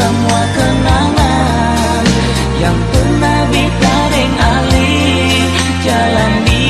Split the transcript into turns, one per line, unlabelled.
semua kenangan yang pernah ditaring alih jalan di